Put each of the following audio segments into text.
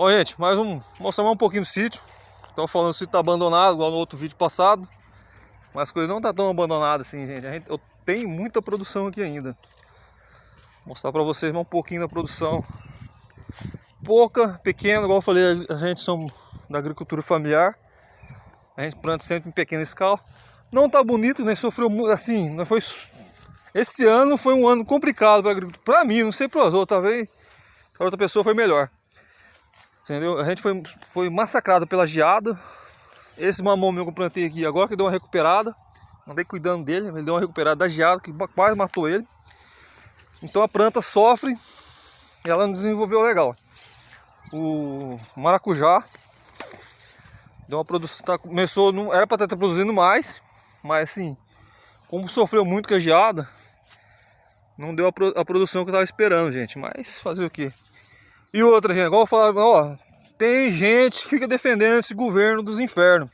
Bom, gente, mais um. Mostrar mais um pouquinho do sítio. Estão falando que o sítio tá abandonado, igual no outro vídeo passado. Mas as coisas não tá tão abandonadas assim, gente. gente. Eu tenho muita produção aqui ainda. Vou mostrar para vocês um pouquinho da produção. Pouca, pequena, igual eu falei, a gente somos da agricultura familiar. A gente planta sempre em pequena escala. Não tá bonito, nem sofreu muito, assim, não foi... Esse ano foi um ano complicado. Para mim, não sei para os outros, talvez para outra pessoa foi melhor. Entendeu? A gente foi, foi massacrado pela geada. Esse mamão meu que eu plantei aqui agora que deu uma recuperada. Andei cuidando dele, ele deu uma recuperada da geada que quase matou ele. Então a planta sofre e ela não desenvolveu legal. O maracujá deu uma produção, tá, começou, não, era para estar produzindo mais, mas assim, como sofreu muito com a geada, não deu a, a produção que eu estava esperando, gente. Mas fazer o que? E outra, gente, igual eu falava, ó, tem gente que fica defendendo esse governo dos infernos.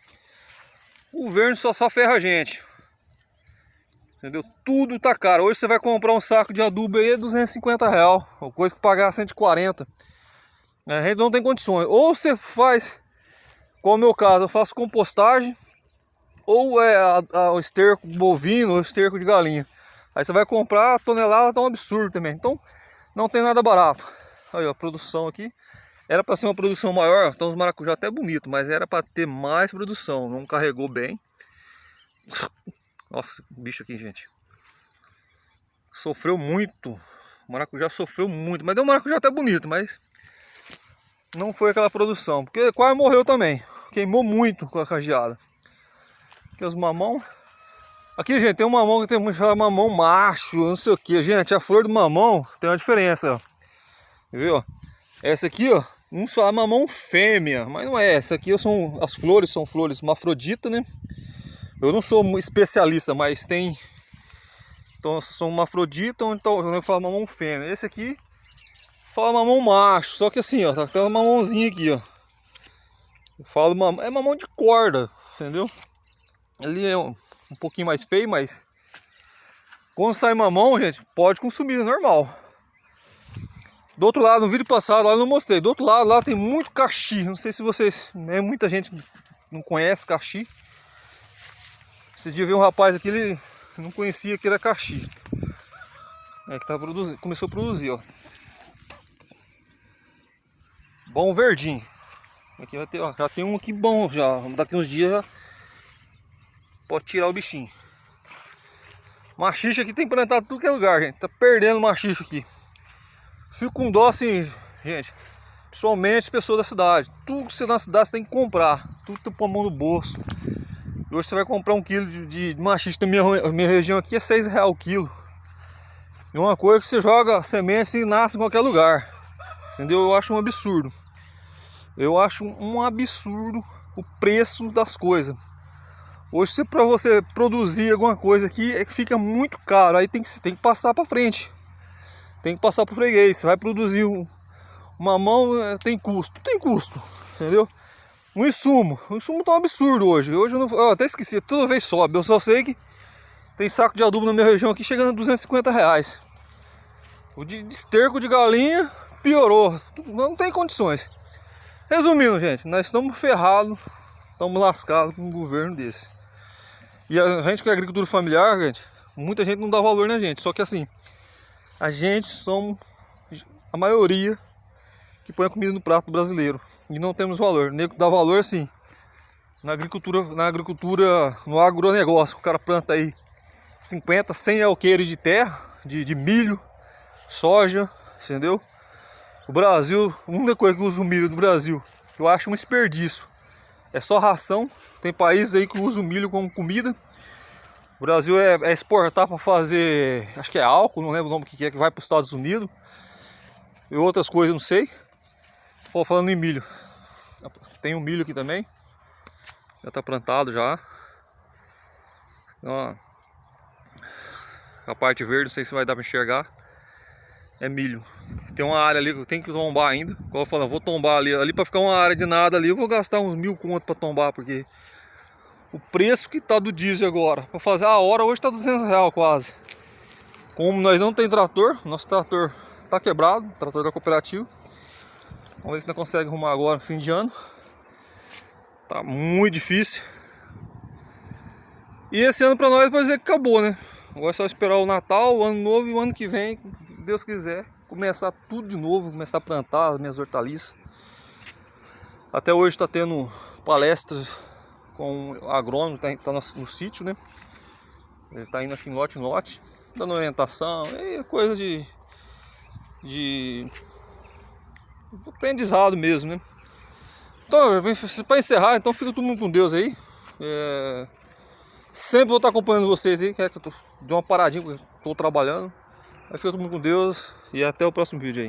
O governo só, só ferra a gente. Entendeu? Tudo tá caro. Hoje você vai comprar um saco de adubo aí é 250 real. Ou coisa que pagar 140. A gente não tem condições. Ou você faz, como é o meu caso, eu faço compostagem. Ou é a, a, o esterco bovino ou esterco de galinha. Aí você vai comprar a tonelada, tá um absurdo também. Então não tem nada barato. Aí, ó, a produção aqui. Era para ser uma produção maior, então os maracujá até bonito, mas era para ter mais produção. Não carregou bem. Nossa, bicho aqui, gente. Sofreu muito. O maracujá sofreu muito. Mas deu um maracujá até bonito, mas não foi aquela produção. Porque quase morreu também. Queimou muito com a cajeada. Aqui os mamão. Aqui, gente, tem um mamão que tem muito mamão macho, não sei o que. Gente, a flor do mamão tem uma diferença, ó. Viu? Essa aqui, ó, um só a mamão fêmea, mas não é essa aqui, são, as flores são flores mafrodita, né? Eu não sou especialista, mas tem então são mafrodita, então eu falo mamão fêmea. Esse aqui fala mamão macho, só que assim, ó, tá, tem uma mamãozinha aqui, ó. Eu falo mamão, é mamão de corda, entendeu? Ele é um, um pouquinho mais feio, mas quando sai mamão, gente, pode consumir, é normal. Do outro lado, no vídeo passado, lá eu não mostrei. Do outro lado, lá tem muito caxi. Não sei se vocês. Né, muita gente não conhece caxi. Esse dia veio um rapaz aqui, ele não conhecia que era caxi. É que tá produzindo, começou a produzir, ó. Bom verdinho. Aqui vai ter, ó, já tem um aqui bom já. Daqui uns dias já pode tirar o bichinho. Machixa aqui tem plantado tudo que é lugar, gente. Tá perdendo machixa aqui. Fico com dó assim, gente. Principalmente pessoas da cidade. Tudo que você na cidade você tem que comprar. Tudo tem a mão no bolso. E hoje você vai comprar um quilo de, de machista na minha, minha região aqui é 6 reais o quilo. E uma coisa que você joga semente e nasce em qualquer lugar. Entendeu? Eu acho um absurdo. Eu acho um absurdo o preço das coisas. Hoje, para você produzir alguma coisa aqui, é que fica muito caro. Aí tem que, tem que passar para frente tem que passar pro freguês. Você vai produzir um, uma mão, é, tem custo. Tem custo, entendeu? Um insumo. O insumo tá um absurdo hoje. Hoje eu, não, eu até esqueci, toda vez sobe. Eu só sei que tem saco de adubo na minha região aqui chegando a 250 reais. O de esterco de galinha piorou. Não tem condições. Resumindo, gente, nós estamos ferrados, estamos lascados com um governo desse. E a gente que é agricultura familiar, gente, muita gente não dá valor na gente. Só que assim, a gente somos a maioria que põe a comida no prato brasileiro e não temos valor. O dá valor assim na agricultura, na agricultura, no agronegócio. O cara planta aí 50, 100 alqueires de terra, de, de milho, soja, entendeu? O Brasil, a única coisa que usa o milho do Brasil, eu acho um desperdício. É só ração. Tem países aí que usam milho como comida o Brasil é, é exportar para fazer, acho que é álcool, não lembro o nome que é, que vai para os Estados Unidos. E outras coisas, não sei. Estou falando em milho. Tem um milho aqui também. Já está plantado já. A parte verde, não sei se vai dar para enxergar. É milho. Tem uma área ali que eu tenho que tombar ainda. Como eu falo, vou tombar ali. Ali para ficar uma área de nada ali, eu vou gastar uns mil contos para tombar, porque o preço que tá do diesel agora. Para fazer a hora hoje tá 200 reais quase. Como nós não tem trator, nosso trator tá quebrado, trator da cooperativa. Vamos ver se nós conseguimos arrumar agora, fim de ano. Tá muito difícil. E esse ano pra nós pode dizer que acabou, né? Agora é só esperar o Natal, o Ano Novo e o ano que vem, Deus quiser, começar tudo de novo, começar a plantar as minhas hortaliças. Até hoje está tendo palestras com o agrônomo, tá, tá no, sítio, né? Ele está indo aqui em lote em lote, dando orientação, é coisa de, de aprendizado mesmo, né? Então, para encerrar, então fica todo mundo com Deus aí. É... Sempre vou estar acompanhando vocês aí, que é que eu tô, dei uma paradinha porque estou trabalhando. Aí fica todo mundo com Deus e até o próximo vídeo aí.